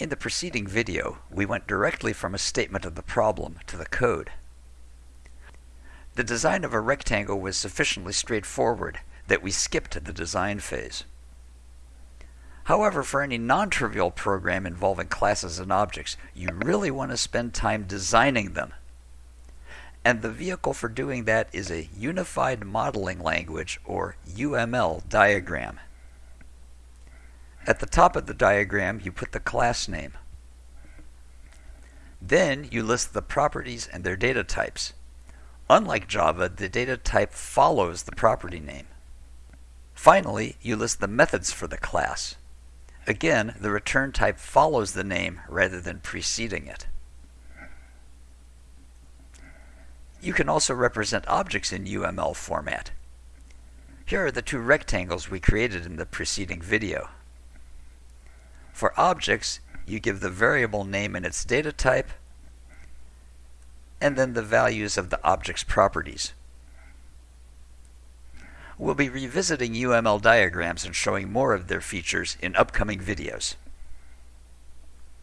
In the preceding video, we went directly from a statement of the problem to the code. The design of a rectangle was sufficiently straightforward that we skipped the design phase. However, for any non-trivial program involving classes and objects, you really want to spend time designing them. And the vehicle for doing that is a Unified Modeling Language, or UML, diagram. At the top of the diagram, you put the class name. Then you list the properties and their data types. Unlike Java, the data type follows the property name. Finally, you list the methods for the class. Again, the return type follows the name rather than preceding it. You can also represent objects in UML format. Here are the two rectangles we created in the preceding video. For objects, you give the variable name and its data type, and then the values of the object's properties. We'll be revisiting UML diagrams and showing more of their features in upcoming videos.